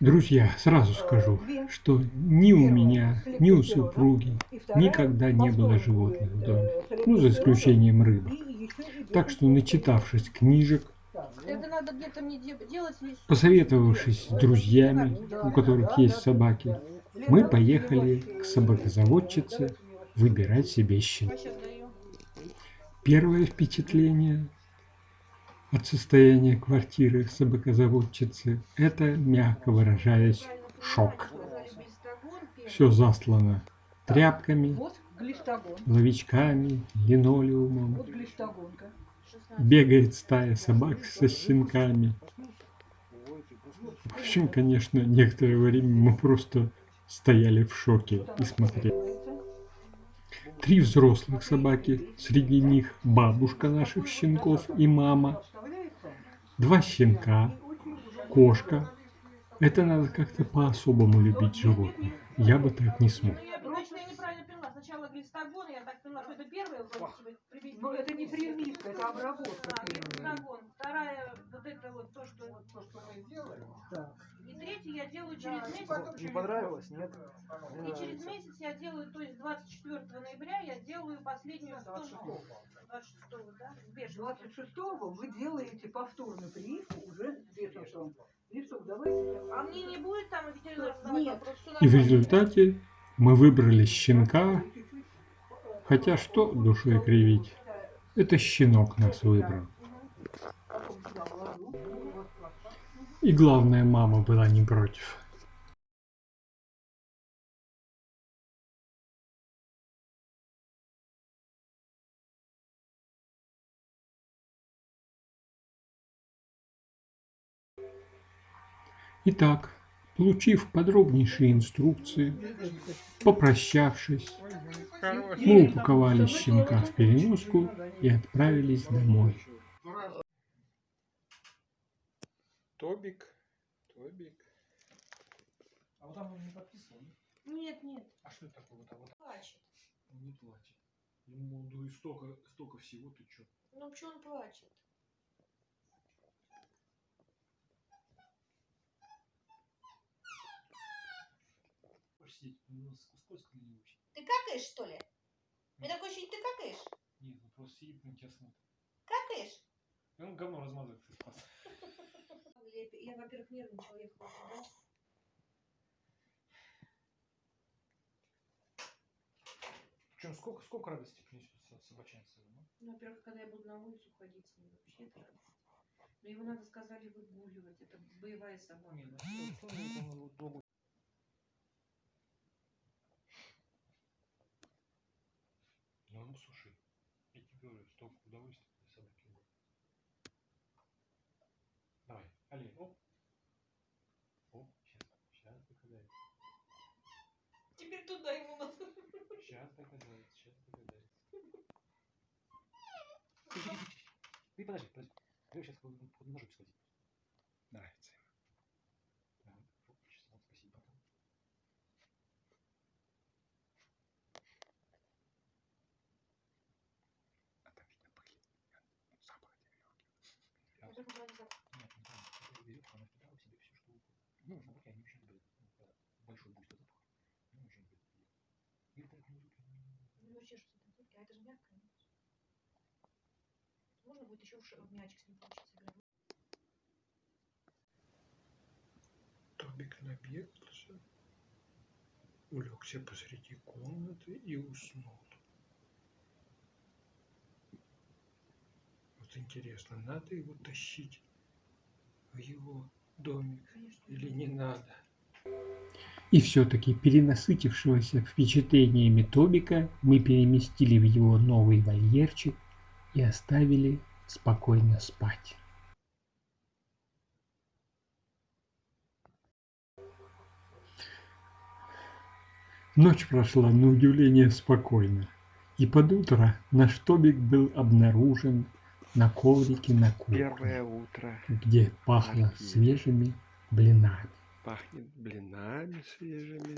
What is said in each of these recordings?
Друзья, сразу скажу, что ни у меня, ни у супруги никогда не было животных в доме, ну, за исключением рыбок. Так что, начитавшись книжек, посоветовавшись с друзьями, у которых есть собаки, мы поехали к собакозаводчице выбирать себе щенка. Первое впечатление от состояния квартиры собакозаводчицы – это, мягко выражаясь, шок. Все заслано тряпками, ловичками, линолеумом. Бегает стая собак со щенками. В общем, конечно, некоторое время мы просто стояли в шоке и смотрели. Три взрослых собаки, среди них бабушка наших щенков и мама, два щенка, кошка. Это надо как-то по-особому любить животных. Я бы так не смог. Но это не прививка, это обработка. Вторая, вот это вот то, что, то, что мы делаем. Да. И третий я делаю через месяц. Не понравилось, нет? И через месяц я делаю, то есть 24 ноября я делаю последнюю 26 да? 26 вы делаете повторную прививку уже с давайте. А мне не будет там ветеринар Нет. И в результате мы выбрали щенка, хотя что душой кривить. Это щенок нас выбрал. И главное, мама была не против. Итак, получив подробнейшие инструкции, попрощавшись, мы упаковали щенка в переноску и отправились домой. Тобик, Тобик. А вот там он не подписан? Нет, нет. А что это такое? Вот, а вот Плачет. он не плачет. Ему ну и столько, столько всего, ты чё? Ну почему он плачет? Сидеть, ну, скользко на него очень. Ты какаешь, что ли? Мне такое ощущение, ты какаешь? Нет, он просто сидит на тебя смотрит. Какаешь? И он говно размазывает, ты спас. Я, во-первых, нервничала, ехала сюда. Причем сколько, сколько радости принесет собаченца? Ну? Ну, во-первых, когда я буду на улицу ходить с ним, вообще это радость. Но его надо, сказали, выгуливать. Это боевая собака. Не, ну что, Ну, ну, слушай, я тебе говорю, столько удовольствия для собаки было. Давай, Али, оп. Оп, сейчас, сейчас догадается. Теперь туда ему надо. Сейчас догадается, сейчас догадается. Ты подожди, подожди. Я сейчас под ножик сходить. Нравится ему. Да, чесал, спасибо. А там видно пыль. Запах от веревки. Нет, там. Это веревка, она впитала в себе все, что угодно. Ну, собаки, они очень любят ну, большой буйство запаха. Ну, очень любят. Или так не любят. Ну, чешутся татуировки, а это же мягкое. Можно будет еще в мячик с ним получится играть. Тобик набегался, улегся посреди комнаты и уснул. Вот интересно, надо его тащить в его домик или не надо? И все-таки перенасытившегося впечатлениями Тобика мы переместили в его новый вольерчик и оставили спокойно спать. Ночь прошла на удивление спокойно, и под утро наш Тобик был обнаружен на коврике на кухне. Первое утро. Где пахло Архив. свежими блинами. Пахнет блинами свежими.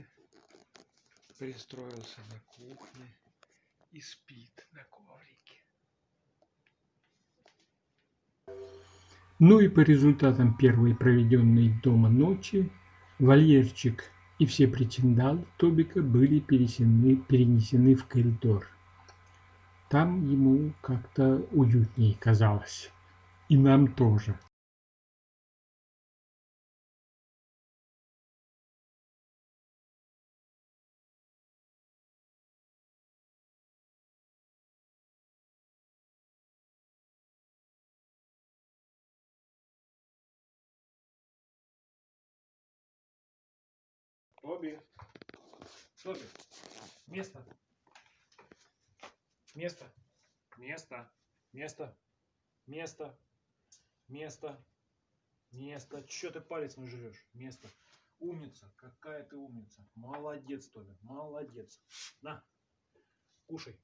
Пристроился на кухне и спит на коврике. Ну и по результатам первой проведенной дома ночи Вольерчик и все причиндалы Тобика были перенесены в коридор. Там ему как-то уютнее казалось. И нам тоже. Тоби. Тоби. Место. Место. Место. Место. Место. Место. Место. Че ты палец не жрешь? Место. Умница. Какая ты умница. Молодец, Тоби. Молодец. На. Кушай.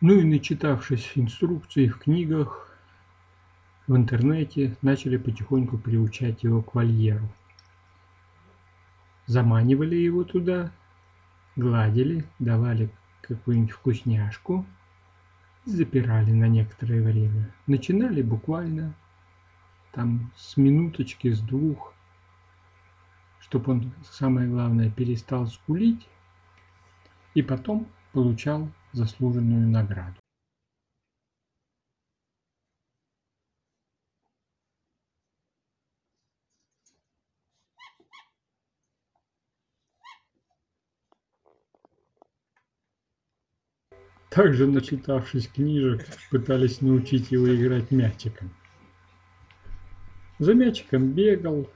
Ну и начитавшись инструкций в книгах, в интернете, начали потихоньку приучать его к вольеру. Заманивали его туда, гладили, давали какую-нибудь вкусняшку запирали на некоторое время. Начинали буквально там с минуточки, с двух, чтобы он, самое главное, перестал скулить, и потом получал заслуженную награду. Также, начитавшись книжек, пытались научить его играть мячиком. За мячиком бегал,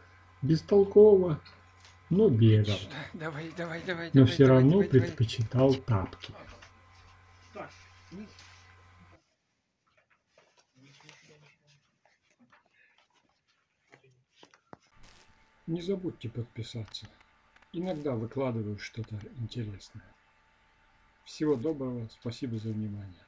бестолково, но бегал. Давай, давай, давай, Но все равно предпочитал тапки. Не забудьте подписаться. Иногда выкладываю что-то интересное. Всего доброго, спасибо за внимание.